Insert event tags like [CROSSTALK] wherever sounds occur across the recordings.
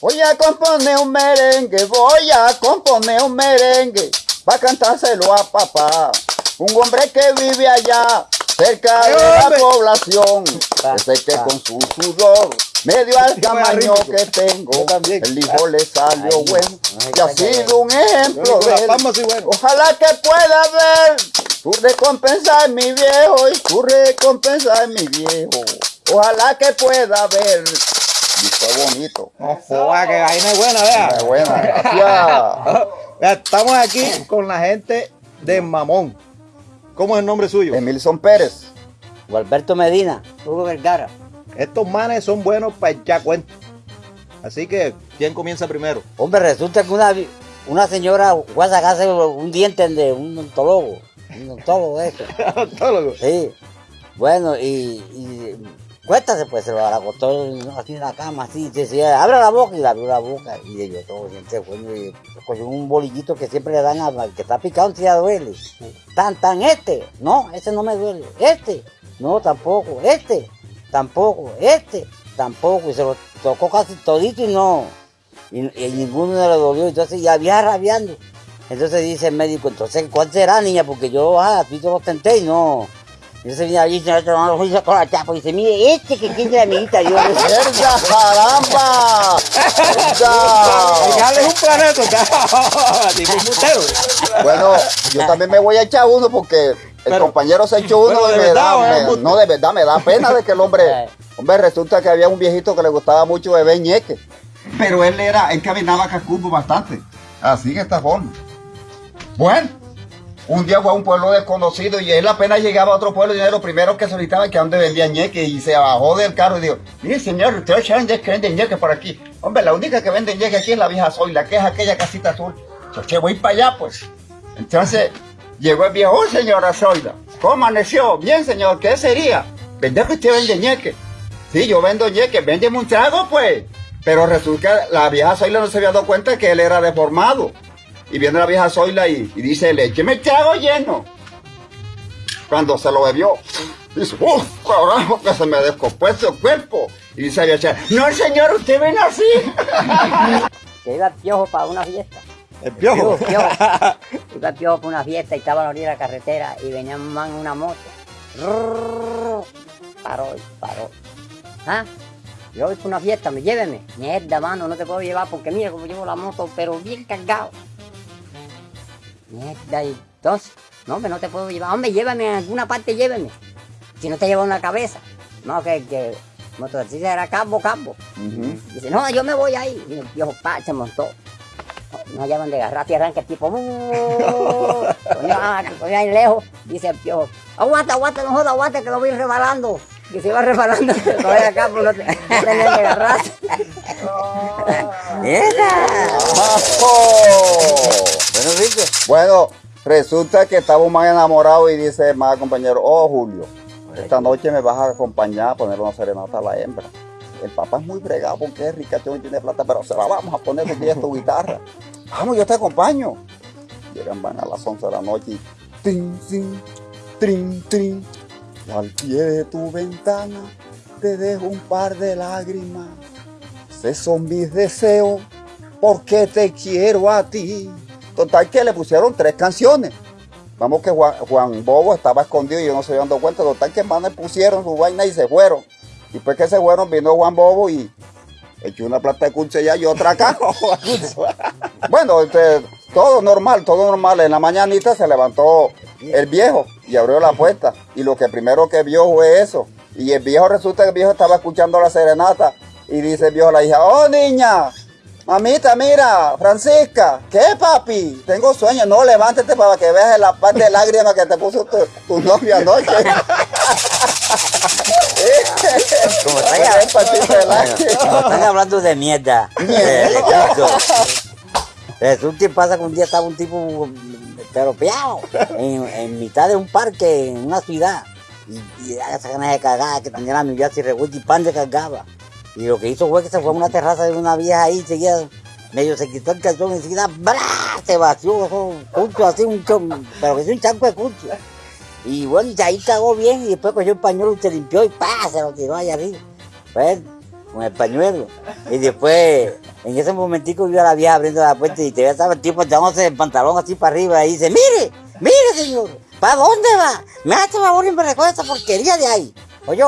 Voy a componer un merengue, voy a componer un merengue, para cantárselo a papá. Un hombre que vive allá, cerca de la población, ese que con su sudor me dio al tamaño que tengo, el hijo le salió bueno, y ha sido un ejemplo de él. Ojalá que pueda ver tu recompensa en mi viejo y tu recompensa en mi viejo. Ojalá que pueda ver. Y fue bonito. No joda, que vaina es buena, vea. Es buena, gracias. [LAUGHS] Vea, Estamos aquí con la gente de Mamón. ¿Cómo es el nombre suyo? Emilson Pérez. Gualberto Medina, Hugo Vergara. Estos manes son buenos para echar cuentos. Así que, ¿quién comienza primero? Hombre, resulta que una, una señora fue a sacarse un diente de un odontólogo. Un odontólogo de eso. [LAUGHS] Odontólogo. Sí. Bueno, y, y cuéntase, pues se lo acostó así en la cama, así, y decía, abre la boca, y le abrió la boca, y yo todo siempre fue, y cogió un bolillito que siempre le dan al que está picado, si ya duele. Tan, tan, este, no, ese no me duele, este, no, tampoco, este, tampoco, este, tampoco, y se lo tocó casi todito y no, y, y ninguno le dolió, entonces ya había rabiando. Entonces dice el médico, entonces, ¿cuál será, niña? Porque yo, ah, tú te lo tenté y no. Entonces viene allí, se lo hizo con la chapa y dice, mire, este que tiene la amiguita, yo ¡Mierda, caramba! [LAUGHS] Dale un planeta, [LAUGHS] mutero. Bueno, yo también me voy a echar uno porque el Pero- compañero se echó uno de y me verdad, da, ¿o es me- no de verdad, me da pena de que el hombre, [LAUGHS] hombre, resulta que había un viejito que le gustaba mucho beber ñeque. Pero él era, él caminaba cascudo bastante. Así en esta forma. Bueno, un día fue a un pueblo desconocido y él apenas llegaba a otro pueblo y era lo primero que solicitaba que donde vendía ñeque y se bajó del carro y dijo, mire señor, ustedes saben que venden ñeque por aquí. Hombre, la única que vende ñeque aquí es la vieja Zoila, que es aquella casita azul. Yo voy para allá pues. Entonces, llegó el viejo, oh señora Zoila, ¿cómo amaneció? Bien señor, ¿qué sería? ¿Vender que usted vende ñeque? Sí, yo vendo ñeque, véndeme un trago pues. Pero resulta que la vieja Zoila no se había dado cuenta que él era deformado. Y viene la vieja Zoila y, y dice, écheme el trago lleno. Cuando se lo bebió, dice, uff, carajo, que se me descompuesto el cuerpo. Y dice la vieja, no señor, usted ven así. [LAUGHS] Que iba el piojo para una fiesta. El piojo. Piojo, [LAUGHS] piojo. Iba el piojo para una fiesta y estaba a la orilla de la carretera y venía un man en una moto. Rrrr. Paró y paró. ¿Ah? Yo voy para una fiesta, me lléveme. Mierda, mano, no te puedo llevar porque mira cómo llevo la moto, pero bien cargado. Mierda, y entonces, no, hombre, no te puedo llevar. Hombre, llévame a alguna parte, lléveme. Si no te llevo en la cabeza. No, que, que motorcista era campo, campo. Dice, no, yo me voy ahí. Y el viejo pa, se montó. No llaman de garrate y arranca el tipo. "Uh". [LAUGHS] Coño, ah, ahí lejos. Dice el piojo, aguanta, aguanta, no joda, aguanta, que lo voy rebalando. Que se iba rebalando, que [LAUGHS] todavía acá, pues no te- no tenía de garrate. ¡Esa! bueno, Rico. Bueno, resulta que estaba un man enamorado y dice más compañero, oh Julio, esta noche me vas a acompañar a poner una serenata a la hembra. El papá es muy fregado porque es ricachón y tiene plata, pero se la vamos a poner porque ella es tu guitarra. [LAUGHS] Vamos, yo te acompaño. Llegan, van a las 11 de la noche y tin, tin, trin, trin. Al pie de tu ventana te dejo un par de lágrimas. Esos son mis deseos porque te quiero a ti. Total que le pusieron tres canciones. Vamos que Juan, Juan Bobo estaba escondido y yo no se había dado cuenta. Total que manes pusieron su vaina y se fueron. Y después que se fueron vino Juan Bobo y echó una plata de curso allá y otra acá. [LAUGHS] bueno, este, todo normal, todo normal. En la mañanita se levantó el viejo y abrió la puerta. Y lo que primero que vio fue eso. Y el viejo resulta que el viejo estaba escuchando la serenata. Y dice el viejo a la hija, oh niña, mamita, mira, Francisca, ¿qué papi? Tengo sueño, no, levántate para que veas la parte de lágrimas que te puso tu, tu novia anoche. [LAUGHS] Como están, que hablando de mierda. eh. Resulta y pasa que un día estaba un tipo peropeado en, en mitad de un parque en una ciudad. Y, y esa ganas de cagar, que tenía la millad y revuelta y pan de cargaba. Y lo que hizo fue que se fue a una terraza de una vieja ahí, seguía, medio se quitó el calzón y enseguida, ¡bra! se vació, eso, así, un chon, pero que es un chanco de culto. Y bueno, y ahí cagó bien y después cogió el pañuelo y se limpió y ¡pa! se lo tiró allá arriba. Pues, con el pañuelo. Y después En ese momentico vio a la vieja abriendo la puerta y te ve estaba el tipo echándose el pantalón así para arriba y dice, mire, mire señor, ¿para dónde va? Me hace favor y me recoge esta porquería de ahí. Oye,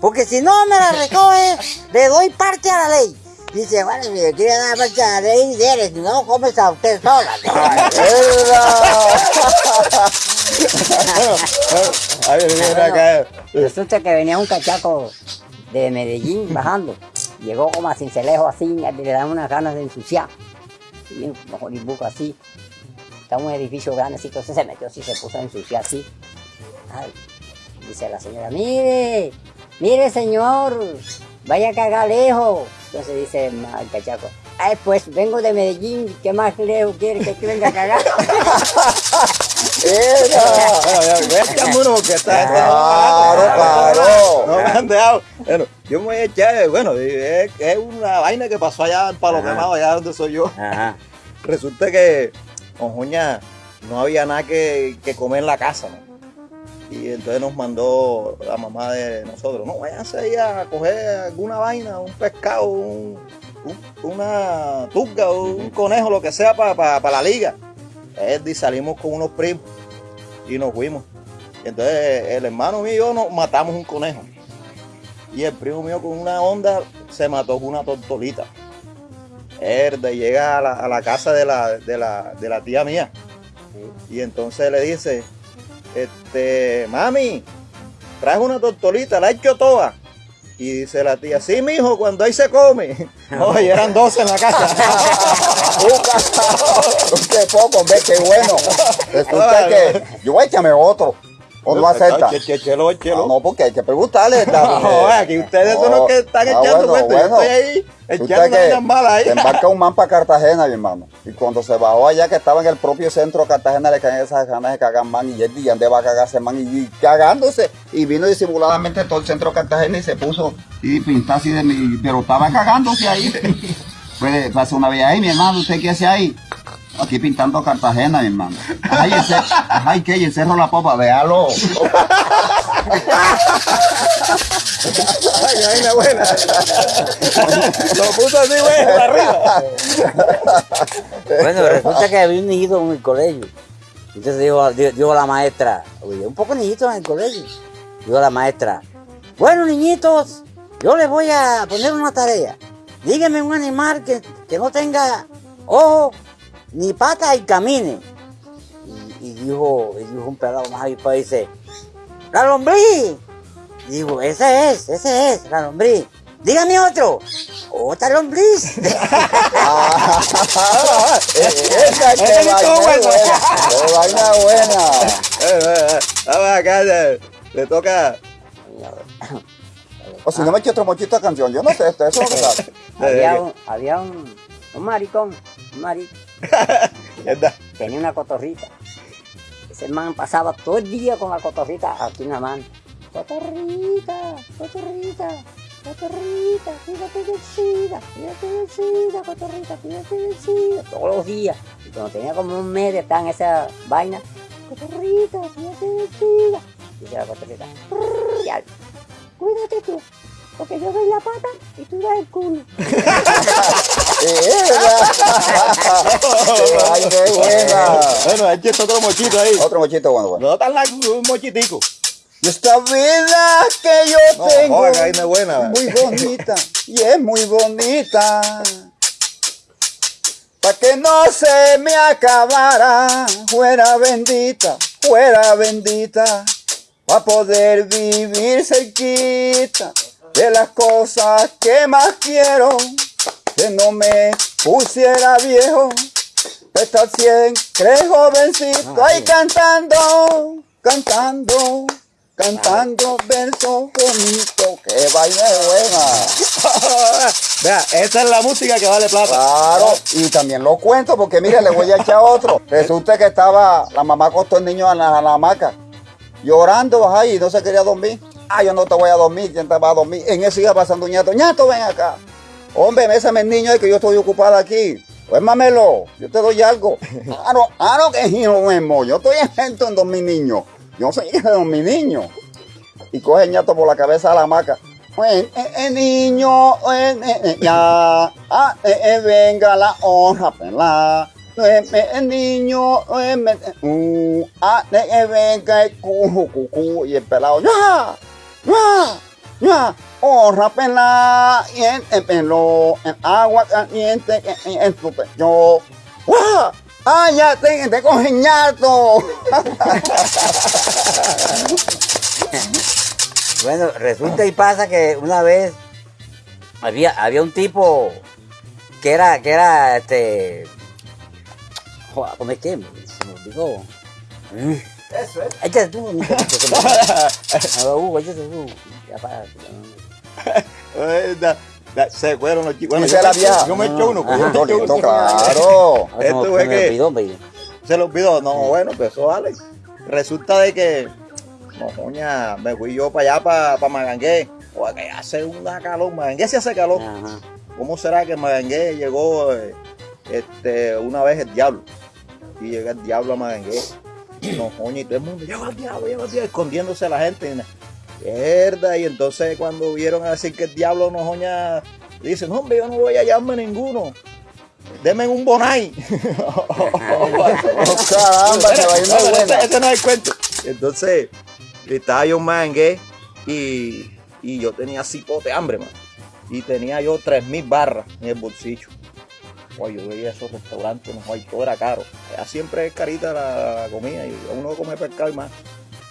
porque si no me la recoge, le doy parte a la ley. Dice, bueno, si le quiere dar parte a la ley, dele, si no, comes a usted sola. [LAUGHS] Ay, mira acá. Resulta que venía un cachaco de Medellín [LAUGHS] bajando. Llegó como a Cincelejo así, le dan unas ganas de ensuciar. Y un así. Está un edificio grande así, entonces se metió así, se puso a ensuciar así. Ay, dice la señora, mire, mire señor, vaya a cagar lejos. Entonces dice el cachaco, ay pues vengo de Medellín, ¿qué más lejos quiere que venga a cagar? [LAUGHS] Era. Porque esta gente no- Claro, claro. No me han dejado. Bueno, yo me voy a echar, bueno, es, es una vaina que pasó allá en Palo. Quemado, allá donde soy yo. Ajá. Resulta que con Joña no había nada que, que comer en la casa, ¿no? Y entonces nos mandó la mamá de nosotros, no, váyanse ahí a coger alguna vaina, un pescado, un- un- una tuca, un conejo, lo que sea para la liga. Y salimos con unos primos y nos fuimos. Entonces el hermano mío y yo nos matamos un conejo. Y el primo mío con una onda se mató con una tortolita. Herda, y llega a la, a la casa de la, de, la, de la tía mía. Y entonces le dice, este, mami, traes una tortolita, la he hecho toda. Y dice la tía, sí, mijo, cuando ahí se come. [LAUGHS] Oye, eran 12 en la casa. [LAUGHS] Qué poco, ve, qué bueno. Resulta que yo echarme otro. ¿O no acepta? Chelo, chelo. No, porque hay que preguntarle. [LAUGHS] No, aquí ustedes son los que están Ah, echando cuenta. Yo estoy ahí echando mala ahí. Se embarca un man para Cartagena, mi hermano. Y cuando se bajó allá, que estaba en el propio centro de Cartagena, le caen esas ganas de cagar man. Y él y dónde va a cagarse man. Y, cagándose. Y vino disimuladamente todo el centro de Cartagena y se puso y pintó así de. Pero estaba cagándose ahí. [LAUGHS] Pues pasó una vez ahí, mi hermano. ¿Usted qué hace ahí? Aquí pintando Cartagena, mi hermano. Ay, ese, ay, el cerro La Popa, véalo. [LAUGHS] Ay, vaina buena. Lo puso así, güey, para arriba. Bueno, resulta que había un niñito en el colegio. Entonces dijo, dijo, dijo la maestra, oye, un poco niñito en el colegio. Dijo la maestra, bueno niñitos, yo les voy a poner una tarea. Díganme un animal que, que no tenga ojo ni patas y camine. Y, y dijo, y dijo un pelado más avispado, dice, la lombriz. Digo, ese es, ese es, la lombriz. Dígame otro, otra lombriz. [LAUGHS] Esa que vaina buena. Qué vaina buena. Vamos acá, le, le toca. O si no me eché otro mochito de canción, yo no sé, esto eso es lo que [LAUGHS] había un, había un, un maricón, un ¿Verdad? [LAUGHS] tenía una cotorrita. Ese man pasaba todo el día con la cotorrita aquí en la mano. Cotorrita, cotorrita, cotorrita, cuídate del SIDA, cuídate del SIDA, cotorrita, cuídate del SIDA. Todos los días. Y cuando tenía como un mes de estar en esa vaina, cotorrita, cuídate del SIDA. Dice la cotorrita, "Prrr, ya, cuídate tú, porque yo doy la pata y tú das el culo. [LAUGHS] Ay, qué buena. Bueno, eche otro mochito ahí. Otro mochito bueno, bueno. No tan largo, un mochitico. Y esta vida que yo No, tengo joder, buena. muy bonita y es muy bonita. Pa' que no se me acabara, fuera bendita, fuera bendita, pa' poder vivir cerquita de las cosas que más quiero, que no me pusiera viejo, estar siempre jovencito ahí cantando, cantando, cantando versos bonitos, que vaina buena. [LAUGHS] Vea, esa es la música que vale plata. Claro, y también lo cuento porque mire, le voy a echar otro. [LAUGHS] Resulta que estaba, la mamá acostó el niño en la, la hamaca, llorando, y no se quería dormir. Ah, yo no te voy a dormir, ¿quién te va a dormir? En eso iba pasando un ñato, ñato, ven acá. Hombre, mésame el niño, es que yo estoy ocupada aquí. Pues mamelo, yo te doy algo. [LAUGHS] Ah, no, ah, no, que hijo mismo, yo estoy exento en dormir niño. Yo soy hijo de mi niño. Y coge el ñato por la cabeza a la hamaca. eh, eh, eh, niño, eh, eh, eh, ya, ah, venga la honra, pelá. Eh, eh, niño, uh, ah, venga el cuju, cucu, y el pelado, ya, ya, ya, honra, pelá, y el, el pelo, el agua caliente, en, en tu pecho, ¡Guau! ¡Ah, ya te, te! [LAUGHS] Bueno, resulta y pasa que una vez había, había un tipo que era, que era, este, joder, ¿cómo es que? Se me olvidó. Eso es. Échate tú, [LAUGHS] échate tú. Se fueron los chicos. Bueno, yo, me- vieja. yo me echo uno. Ajá. yo me echo Torito, uno. claro. [LAUGHS] Me- Esto se es que- olvidó. Se lo olvidó. No, bueno, pues eso vale. Resulta de que, no, coña, me fui yo para allá, para, para Magangué. Joder, que hace una calor. Magangué se hace calor. Ajá. ¿Cómo será que en Magangué llegó eh, este, una vez el diablo? Y llega el diablo a Magangué. No, coño, y todo el mundo, llegó el diablo, llegó el diablo, escondiéndose la gente. Mierda, y entonces cuando vieron a decir que el diablo no joña, dicen, no, hombre, yo no voy a hallarme ninguno. Deme un bonai. [LAUGHS] Oh, caramba, se va a ir muy buena. ese, ese no es el cuento. Entonces, estaba yo en Mangué y, y yo tenía cipote hambre, man. Y tenía yo 3.000 barras en el bolsillo. Oye, yo veía esos restaurantes, no, todo era caro. Ya siempre es carita la, la comida y uno come pescado y más.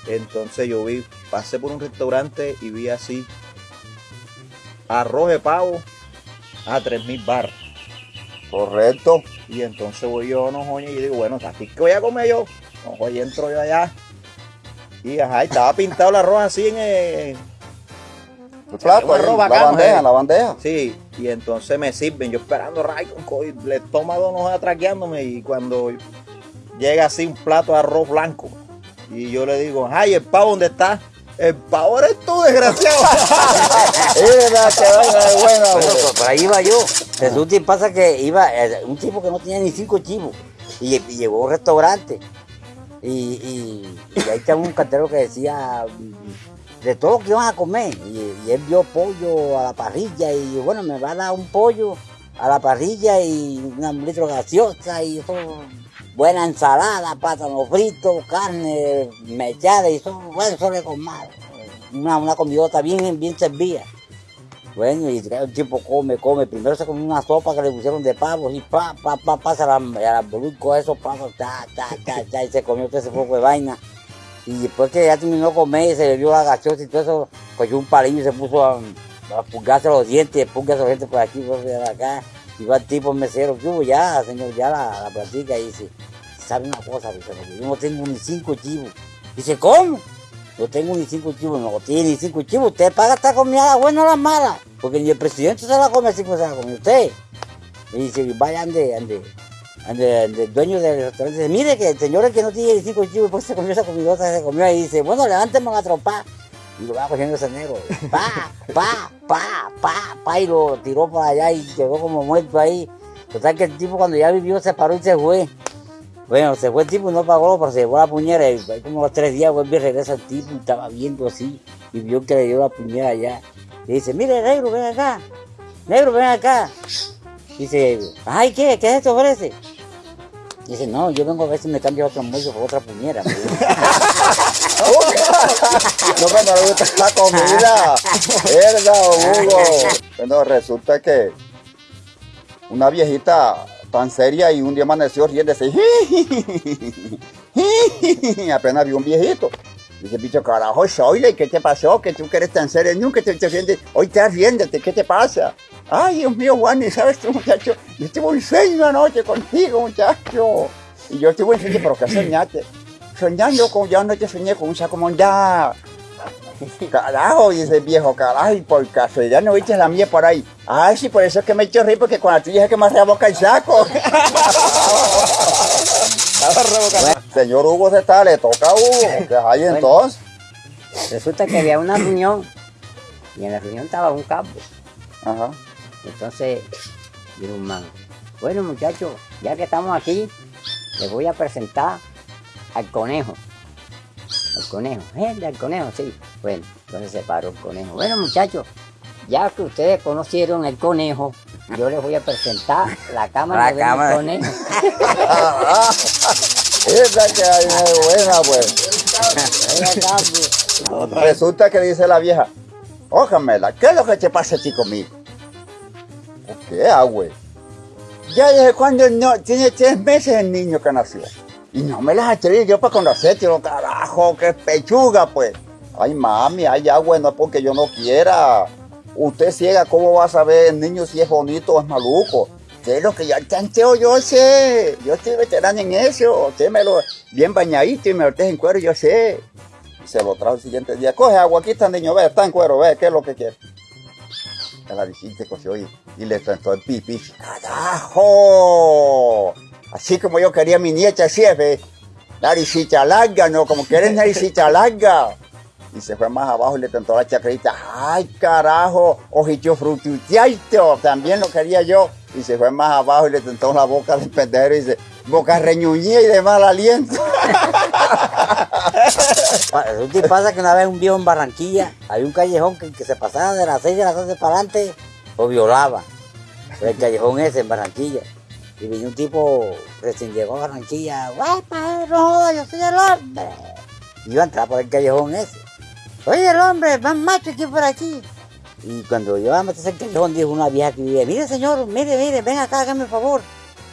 Entonces yo vi, pasé por un restaurante y vi así arroz de pavo a 3.000 barras. Correcto. Y entonces voy yo, no joña, y digo, bueno, aquí que voy a comer yo. No joña, entro yo allá. Y ajá, estaba pintado el arroz así en el. El plato, ahí, arroz la bacano, bandeja, eh. la bandeja. Sí, y entonces me sirven, yo esperando ray con el estómago no atraqueándome. Y cuando llega así un plato de arroz blanco, y yo le digo, ay, ¿el pavo dónde está? El pavo eres tú, desgraciado. [LAUGHS] Es verdad que vaina de buena, Bueno, por, por ahí iba yo. Resulta y pasa que iba eh, un tipo que no tenía ni cinco chivos. Y, y llegó a un restaurante. Y, y, y ahí estaba un cartero que decía mm, de todo lo que iban a comer. Y, él vio pollo a la parrilla. Y bueno, me va a dar un pollo a la parrilla y un litro gaseosa y eso. Buena ensalada, plátano frito, carne mechada y eso, bueno, eso le con mal. Una, una comidota bien, bien servida. Bueno, y el tipo come, come. Primero se comió una sopa que le pusieron de pavo y pa, pa, pa, pasa al arbolú con esos pavos, ta, ta, ta, ta, y se comió todo ese poco de vaina. Y después que ya terminó de comer, se vio la gaseosa y todo eso, cogió un palillo y se puso a, a pulgarse los dientes, pulgarse los dientes por aquí, por acá. El tipo mesero, ¿qué hubo ya, señor? Ya la, la platica y dice, ¿sabe una cosa? Dice, yo no tengo ni cinco chivos. Dice, ¿cómo? No tengo ni cinco chivos, no tiene ni cinco chivos. Usted paga esta comida, la buena o la mala. Porque ni el presidente se la come así como se la come usted. Y dice, vaya, ande, ande, ande, ande, dueño del restaurante. Dice, mire que el señor es que no tiene ni cinco chivos, pues se comió esa comidota, se comió y dice, bueno, levánteme a tropar. Y lo va cogiendo ese negro. Pa, pa, pa, pa, pa, y lo tiró para allá y quedó como muerto ahí. Total que el tipo cuando ya vivió se paró y se fue. Bueno, se fue el tipo y no pagó, pero se llevó la puñera. Y como los tres días vuelve y regresa el tipo y estaba viendo así. Y vio que le dio la puñera allá. Y dice, mire, negro, ven acá. Negro, ven acá. Dice, ay, ¿qué? ¿Qué es esto, ofrece? Dice, no, yo vengo a ver si me cambio otro muerto por otra puñera. [LAUGHS] No, que no le gusta la comida. Verdad, Hugo. Bueno, resulta que una viejita tan seria y un día amaneció riéndose. [LAUGHS] Apenas vio un viejito. Dice, bicho, carajo, Shoyle, ¿qué te pasó? Que tú que eres tan serio, nunca te, te riendes. Hoy estás riéndote, ¿qué te pasa? Ay, Dios mío, Juan, ¿y sabes tú, muchacho? Yo tuve un sueño anoche contigo, muchacho. Y yo tuve un sueño, pero ¿qué soñaste? Soñando con, yo anoche soñé con un saco mondá. [LAUGHS] Carajo, dice el viejo, carajo, y por casualidad no viste la mía por ahí. Ay, sí, por eso es que me he hecho reír, porque con la tuya es que me reboca el saco. [LAUGHS] Estaba revocando. Señor Hugo se está, le toca a Hugo. ¿Qué hay Bueno. entonces? Resulta que había una reunión y en la reunión estaba un campo. Ajá. Entonces dijo un man, bueno muchachos, ya que estamos aquí, les voy a presentar al conejo. Al conejo, gente, al conejo, sí. Bueno, entonces se paró el conejo. Bueno muchachos, Ya que ustedes conocieron el conejo, yo les voy a presentar la cámara La del cámara. conejo. [LAUGHS] Esa que hay es buena, pues. Pues. Resulta que dice la vieja, ójamela, ¿qué es lo que te pasa a ti conmigo? ¿Qué hago? Ya desde cuando no, tiene tres meses el niño que nació. Y no me las atreví yo para conocerte, lo carajo, qué pechuga, pues. Ay, mami, ay, agua, no es porque yo no quiera. Usted ciega, ¿cómo va a saber el niño si es bonito o es maluco? ¿Qué es lo que ya tanteo yo sé? Yo estoy veterano en eso. Usted me lo bien bañadito y me lo en cuero, yo sé. Se lo trajo el siguiente día. Coge agua, aquí está el niño, ve, está en cuero, ve, ¿qué es lo que quiere? A la visita cogió y, y le sentó el pipí. ¡Carajo! Así como yo quería mi nieta, así es. Naricita larga, ¿no? Como quieres naricita [LAUGHS] larga. Y se fue más abajo y le tentó la chacrita. ¡Ay, carajo! Ojito frututiaito. También lo quería yo. Y se fue más abajo y le tentó la boca del pendejo y dice, boca reñuñida y de mal aliento. [LAUGHS] Y pasa que una vez un viejo en Barranquilla, había un callejón que, que se pasaba de las 6 de la tarde para adelante, lo violaba. El callejón ese en Barranquilla. Y vino un tipo recién llegó a Barranquilla, ¡guapa, no jodas, yo soy el hombre! Y iba a entrar por el callejón ese. Soy el hombre más macho que por aquí. Y cuando yo a meterse el callejón, dijo una vieja que vivía, mire señor, mire, mire, ven acá, hágame el favor.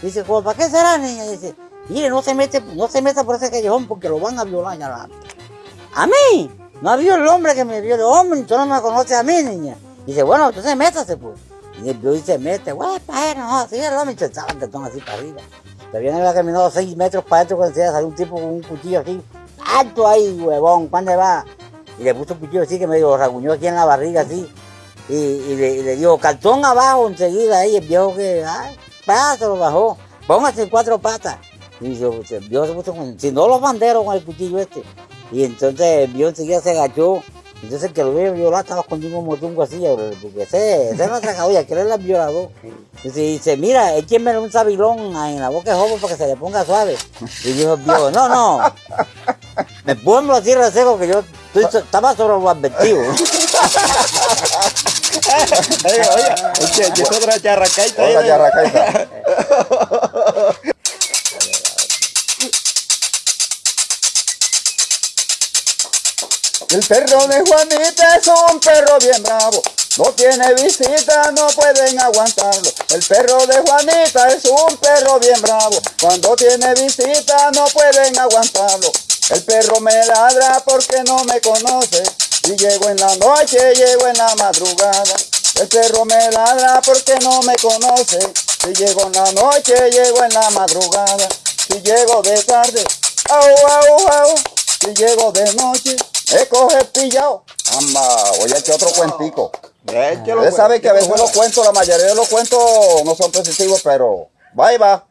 Dice, "¿Cómo, ¿para qué será, niña? Dice, mire, no se mete, no se meta por ese callejón porque lo van a violar ya la- ¿A mí? No ha habido el hombre que me viole. Hombre, tú no me conoces a mí, niña. Dice, bueno, entonces métase, pues. Y el vio y se mete, güey, pa' él, no, así se echaba el tetón así para arriba. Todavía no había caminado seis metros para adentro cuando se salió un tipo con un cuchillo así. Alto ahí, huevón, ¿cuándo va? Y le puso un cuchillo así que medio raguñó aquí en la barriga así. Y, y le, y le dijo, cartón abajo enseguida ahí, el viejo que, ay, se lo bajó. Póngase cuatro patas. Y se, se, el viejo se puso con, si no los banderos con el cuchillo este. Y entonces el viejo enseguida se agachó. Entonces el que lo vio violar estaba escondido un motungo así, porque ese, ese no traga olla, que él era el violador. Y se dice, mira, échenme un sabilón en la boca de joven para que se le ponga suave. Y dijo viejo, no, no, me pongo así reseco que yo estoy estaba sobre lo advertido. [LAUGHS] Oye, oye, oye, y es otra charracaita Otra de- [LAUGHS] El perro de Juanita es un perro bien bravo. No tiene visita, no pueden aguantarlo. El perro de Juanita es un perro bien bravo. Cuando tiene visita, no pueden aguantarlo. El perro me ladra porque no me conoce. Y llego en la noche, llego en la madrugada. El perro me ladra porque no me conoce. Si llego en la noche, llego en la madrugada. Si llego de tarde, au, au, au. Si llego de noche, me coge pillado. Amba, voy a echar otro cuentico. Ustedes pues. saben que a veces los cuentos, la mayoría de los cuentos no son positivos, pero va y va.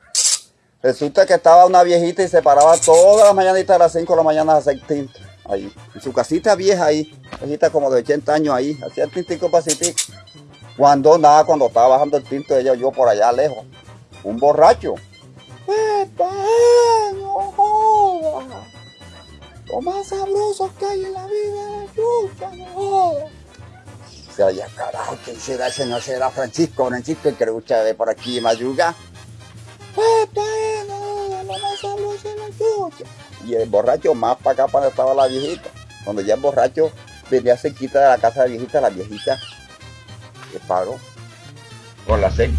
Resulta que estaba una viejita y se paraba todas las mañanitas a las 5 de la mañana a hacer tinto. Ahí, en su casita vieja ahí, viejita como de 80 años ahí, hacía tintico pasitico. Cuando nada, cuando estaba bajando el tinto, ella yo por allá lejos. Un borracho. ¡Epa, no jodas! Lo más sabroso que hay en la vida yuca, no ya carajo, ¿quién será ese? No será Francisco, Francisco, el que le gusta de por aquí madruga. ¡Epa, no, lo más sabroso es la yuca! Y el borracho más para acá para estaba la viejita. Cuando ya el borracho venía cerquita de la casa de la viejita, la viejita se paró con la seca.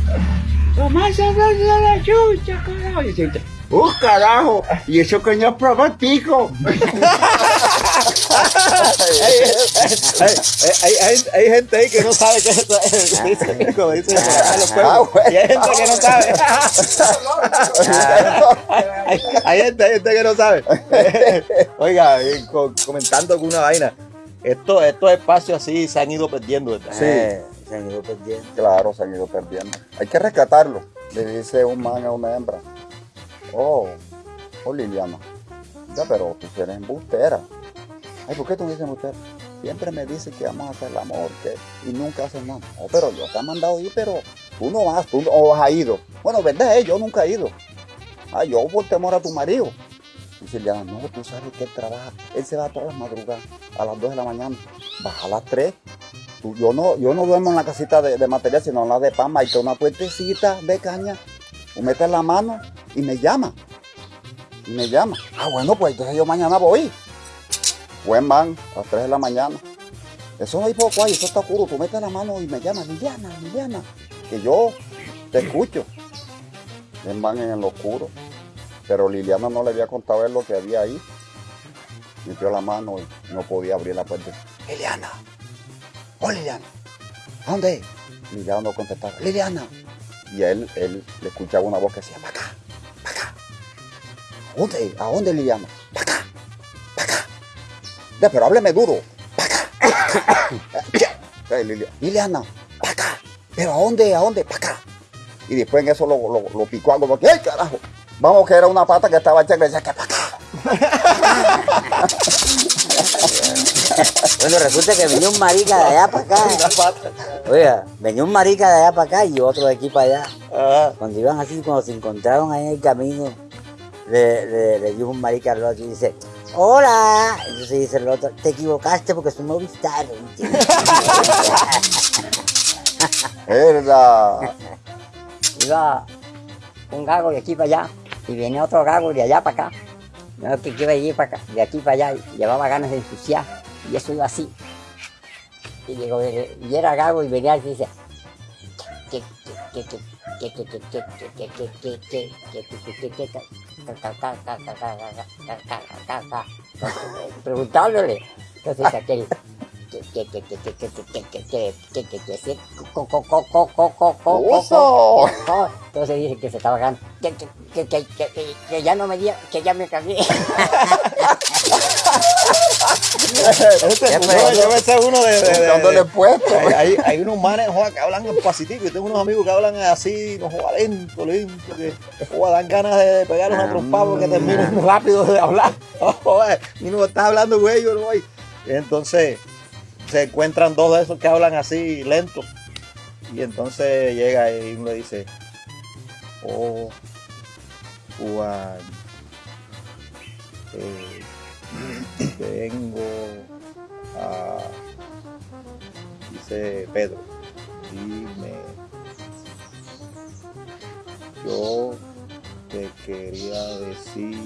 Lo más sabroso es la yuca, carajo. ¡Uh, carajo! Y eso que no probó tico. Hay, hay- hay- hay gente ahí que no sabe qué es eso. Dice. Ah, [LAUGHS] bueno. Y hay gente que no sabe. [LAUGHS] hay, gente, hay gente que no sabe. [LAUGHS] Oiga, co- comentando con una vaina. Esto, estos espacios así se han ido perdiendo. ¿verdad? Sí. Eh, se han ido perdiendo. Claro, se han ido perdiendo. Hay que rescatarlo. Le dice un man a una hembra. Oh, oh Liliana. Ya, pero tú eres embustera. Ay, ¿por qué tú dices embustera? Siempre me dice que vamos a hacer el amor que, y nunca hacen nada. Oh, pero yo te he mandado ir, pero tú no vas, tú no has ido. Bueno, verdad es, yo nunca he ido. Ah, yo por temor a tu marido. Dice Liliana, no, tú sabes que él trabaja. Él se va todas las madrugadas, a las 2 de la mañana. Baja a las 3 tú- yo no, yo no duermo en la casita de, de material, sino en la de Pama. Hay una puertecita de caña. Tú metes la mano y me llama. Y me llama. Ah, bueno, pues entonces yo mañana voy. Buen man, a las 3 de la mañana. Eso no hay poco ahí, eso está oscuro. Tú metes la mano y me llamas, Liliana, Liliana. Que yo te escucho. Buen man en el oscuro. Pero Liliana no le había contado él lo que había ahí. Metió la mano y no podía abrir la puerta. Liliana. Oh, Liliana. ¿A dónde? Liliana no contestaba. Liliana. Y él, él le escuchaba una voz que decía, para acá. ¿A dónde? ¿A dónde, Liliana? Para acá, para acá. Ya, pero hábleme duro. Para [COUGHS] acá. Liliana, para acá. ¿Pero a dónde? ¿A dónde? Para acá. Y después en eso lo, lo, lo picó algo. porque, ¡ay, carajo! Vamos, que era una pata que estaba hecha que decía que para acá. [LAUGHS] Bueno, resulta que venía un marica de allá para acá. [LAUGHS] Oiga, venía un marica de allá para acá y otro de aquí para allá. Ah, Cuando iban así, cuando se encontraron ahí en el camino, le, le, le dijo un marica al otro y dice, ¡Hola! Entonces dice el otro, te equivocaste porque son Movistar. Era. Iba un gago de aquí para allá y venía otro gago de allá para acá. No, que iba a ir para acá, de aquí para allá, y llevaba ganas de ensuciar y eso iba así. Y, llegó, y era gago y venía y dice, que, que, que, que, preguntándole. Entonces aquel entonces dije que se estaba ganando que, que, que, que, ya no me que ya me cagué este, yo, me sé uno de, de- de- Buscándole de- puesto. hay, hay, hay unos manes que hablan en pasitico. Yo tengo unos amigos que hablan así, no joda lento, lento, que joda, dan ganas de pegar una trompada porque terminan rápido de hablar. [LAUGHS] Joder, y no está hablando con ellos, no hay. Entonces se encuentran dos de esos que hablan así lento. Y entonces llega y uno le dice, oh, Juan, eh, vengo a dice Pedro, dime, yo te quería decir,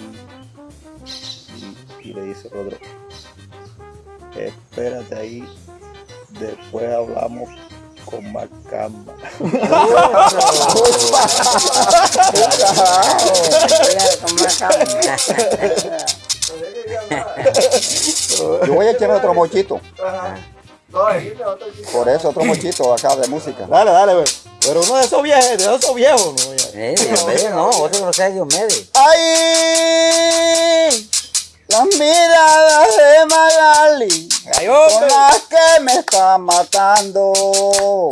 y, y le dice el otro, espérate ahí, después hablamos con más calma. [LAUGHS] [LAUGHS] Yo voy a echarme otro mochito. Por eso, otro mochito acá de música. Dale, dale, güey. Pero uno de esos viejos, de esos viejos, ¿no? Eh, Diomedes no, otro no sea Diomedes. ¡Ay! Las miradas de Magali Ay, son las que me están matando.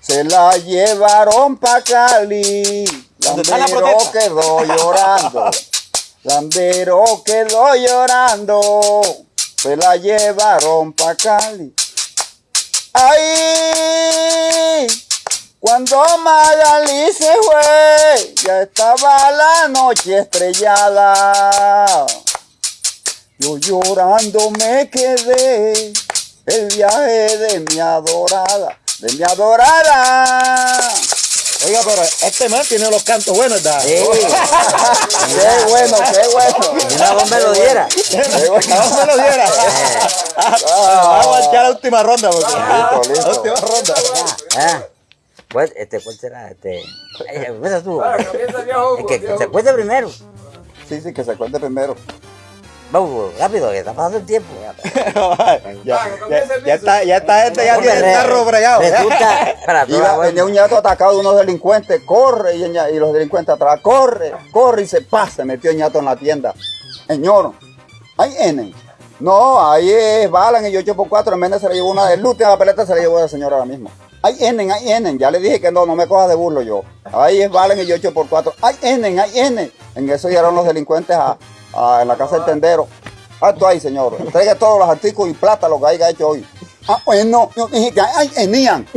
Se la llevaron pa' Cali. ¿Dónde está la protesta? quedó llorando. [LAUGHS] Landero quedó llorando. Se la llevaron pa' Cali. ¡Ay! Cuando Magali se fue, ya estaba la noche estrellada. Yo llorando me quedé el viaje de mi adorada, de mi adorada. Oiga, pero este man tiene los cantos buenos, ¿verdad? Sí. [LAUGHS] Qué bueno, qué bueno. Si una voz me lo diera. Me lo diera. Ah, Vamos a echar la última ronda. Porque... Listo, listo. [LAUGHS] La última ronda. Ah, pues, este, ¿cuál será? Este, ay, empieza tú. El que se cuente primero. Sí, sí, que se cuente primero. Vamos, rápido, que está pasando el tiempo. [LAUGHS] ya, ya, ya está, ya está este, ya tiene el carro bregado. para Iba, venía un ñato atacado de unos delincuentes, corre, y, el y los delincuentes atrás, corre, corre, y se pasa, se metió el ñato en la tienda. Señor, hay N. No, ahí es Balan y 8x4, en vez de se le llevó una de luz, la peleta se le llevó la señora ahora mismo. Hay N, hay N, ya le dije que no, no me cojas de burlo yo. Ahí es Balan y 8x4, hay N, hay N. En eso llegaron los delincuentes a, a- en la casa del tendero. Alto ahí, señor. Entregue todos los artículos y plata lo que haya hecho hoy. Ah, bueno, yo dije que hay Enían. [LAUGHS]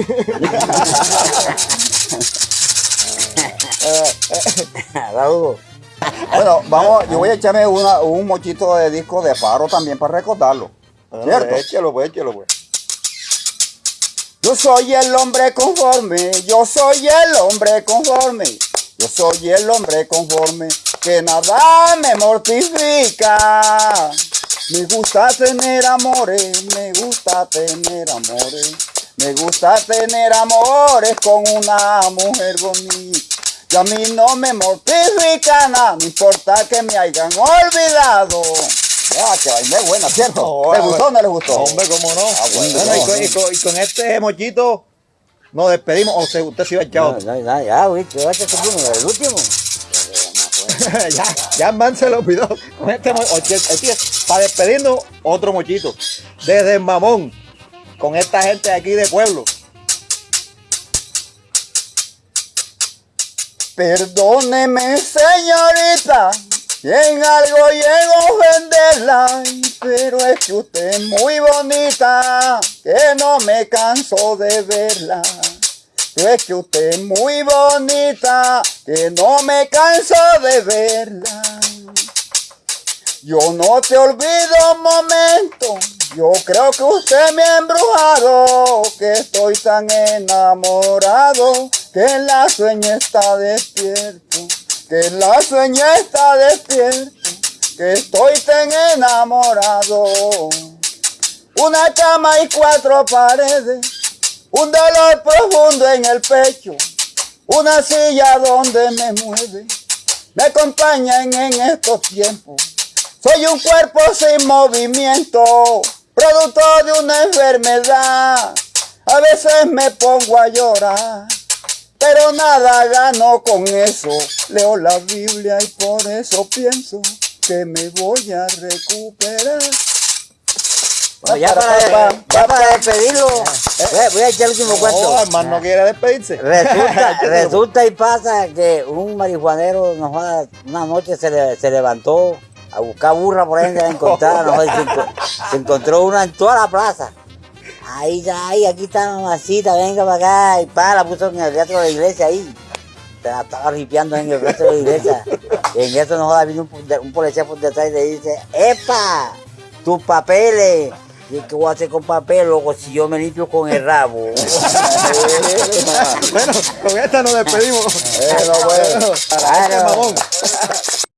Bueno, vamos, yo voy a echarme una- un mochito de disco de faro también para recordarlo. Ah, ¿Cierto? Échalo, pues, échalo, pues. Yo soy el hombre conforme, yo soy el hombre conforme, yo soy el hombre conforme, que nada me mortifica. Me gusta tener amores, me gusta tener amores, me gusta tener amores con una mujer bonita. Y a mí no me mortifica nada, no importa que me hayan olvidado. Ah, que es buena, ¿cierto? No, ¿Les ah, gustó o no les gustó? Hombre, cómo no. Ah, bueno, Bueno, y, con, no. y con- y con este mochito nos despedimos. O sea, usted se iba a echar No, no, no, ya, es uno, el último. [LAUGHS] ya, ya man se lo olvidó. Con este oye, oye, para despedirnos, otro mochito. Desde el mamón. Con esta gente aquí de pueblo. Perdóneme, señorita, si en algo llego a ofenderla, pero es que usted es muy bonita, que no me canso de verla. Es que usted es muy bonita, que no me canso de verla. Yo no te olvido un momento, yo creo que usted me ha embrujado, que estoy tan enamorado, que la sueña está despierto, que la sueña está despierto, que estoy tan enamorado. Una cama y cuatro paredes, un dolor profundo en el pecho, una silla donde me mueve, me acompañan en estos tiempos. Soy un cuerpo sin movimiento, producto de una enfermedad. A veces me pongo a llorar, pero nada gano con eso. Leo la Biblia y por eso pienso que me voy a recuperar. Bueno, ya, para, ya para despedirlo, eh, voy a echar el último cuento. No, hermano no quiere despedirse. Resulta, [LAUGHS] resulta y pasa que un marihuanero nos va- una noche se, le- se levantó a buscar burra por ahí de encontrar, [LAUGHS] no se, enco- se encontró una en toda la plaza. Ahí ya, ahí, aquí está mamacita, venga para acá, y pa, la puso en el teatro de la iglesia ahí. Se la estaba ripiando en el teatro de la iglesia. Y [LAUGHS] en eso nos joda, vino un, un policía por detrás y le dice, ¡Epa! tus papeles. ¿Y qué voy a hacer con papel, loco, si yo me limpio con el rabo? [LAUGHS] bueno, con esta nos despedimos. Bueno, bueno. Claro. mamón. [LAUGHS]